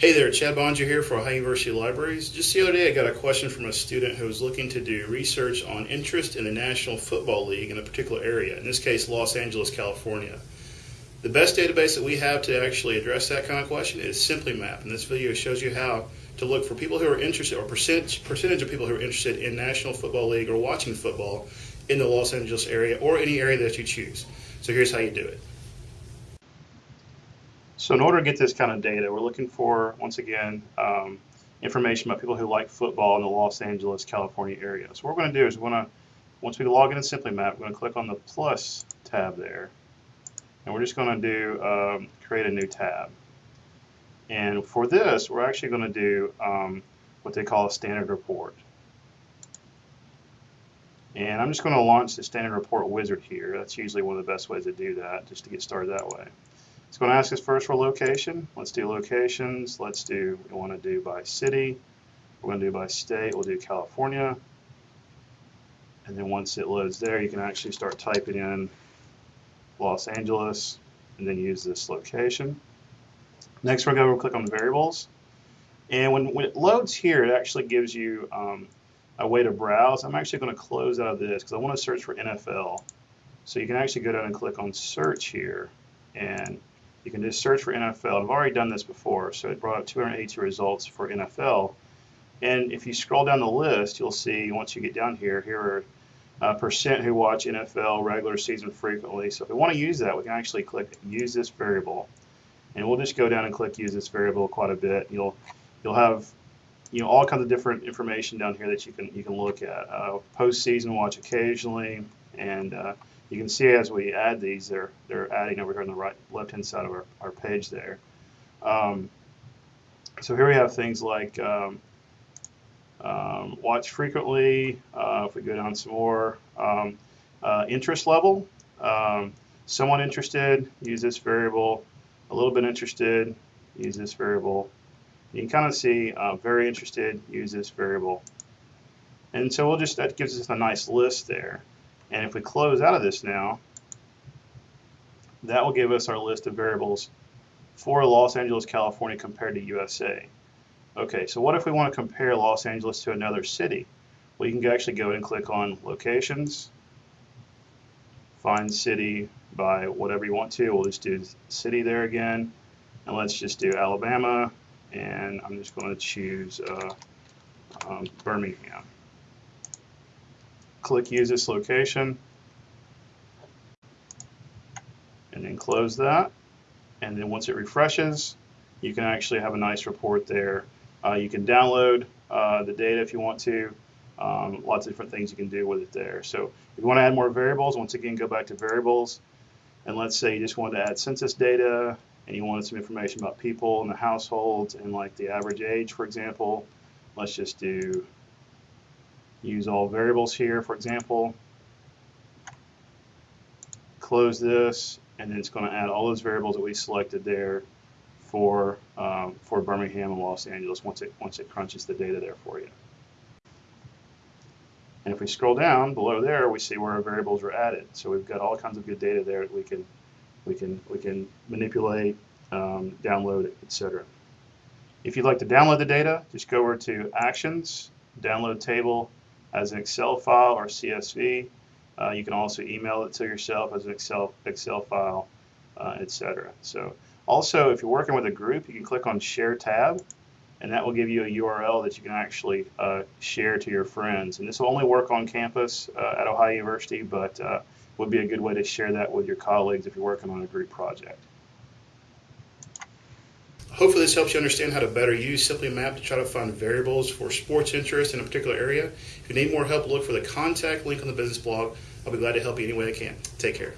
Hey there, Chad Boeninger here for Ohio University Libraries. Just the other day I got a question from a student who was looking to do research on interest in the National Football League in a particular area, in this case Los Angeles, California. The best database that we have to actually address that kind of question is SimplyMap, and this video shows you how to look for people who are interested, or percentage, percentage of people who are interested in National Football League or watching football in the Los Angeles area or any area that you choose. So here's how you do it. So in order to get this kind of data, we're looking for, once again, um, information about people who like football in the Los Angeles, California area. So what we're going to do is we're going to, once we log into SimplyMap, we're going to click on the plus tab there. And we're just going to do um, create a new tab. And for this, we're actually going to do um, what they call a standard report. And I'm just going to launch the standard report wizard here. That's usually one of the best ways to do that, just to get started that way. It's going to ask us first for location. Let's do locations. Let's do, we want to do by city. We're going to do by state. We'll do California. And then once it loads there, you can actually start typing in Los Angeles and then use this location. Next, we're going to click on variables. And when, when it loads here, it actually gives you um, a way to browse. I'm actually going to close out of this because I want to search for NFL. So you can actually go down and click on search here. And you can just search for NFL. I've already done this before, so it brought up 282 results for NFL. And if you scroll down the list, you'll see once you get down here, here are uh, percent who watch NFL regular season frequently. So if we want to use that, we can actually click use this variable. And we'll just go down and click use this variable quite a bit. You'll you'll have you know all kinds of different information down here that you can you can look at. Uh, postseason watch occasionally, and uh, you can see as we add these, they're, they're adding over here on the right left-hand side of our, our page there. Um, so here we have things like um, um, watch frequently, uh, if we go down some more, um, uh, interest level, um, somewhat interested, use this variable, a little bit interested, use this variable. You can kind of see uh, very interested, use this variable. And so we'll just, that gives us a nice list there. And if we close out of this now, that will give us our list of variables for Los Angeles, California compared to USA. Okay, so what if we want to compare Los Angeles to another city? Well, you can actually go and click on locations, find city by whatever you want to. We'll just do city there again. And let's just do Alabama. And I'm just going to choose uh, um, Birmingham click use this location. And then close that. And then once it refreshes you can actually have a nice report there. Uh, you can download uh, the data if you want to. Um, lots of different things you can do with it there. So if you want to add more variables once again go back to variables. And let's say you just wanted to add census data and you wanted some information about people in the households and like the average age for example let's just do use all variables here, for example. Close this, and then it's going to add all those variables that we selected there for um, for Birmingham and Los Angeles once it once it crunches the data there for you. And if we scroll down below there, we see where our variables are added. So we've got all kinds of good data there that we can we can we can manipulate, um, download, etc. If you'd like to download the data, just go over to Actions, Download Table, as an Excel file or CSV. Uh, you can also email it to yourself as an Excel, Excel file, uh, etc. So also, if you're working with a group, you can click on Share tab, and that will give you a URL that you can actually uh, share to your friends. And this will only work on campus uh, at Ohio University, but uh, would be a good way to share that with your colleagues if you're working on a group project. Hopefully this helps you understand how to better use SimplyMap to try to find variables for sports interest in a particular area. If you need more help, look for the contact link on the business blog. I'll be glad to help you any way I can. Take care.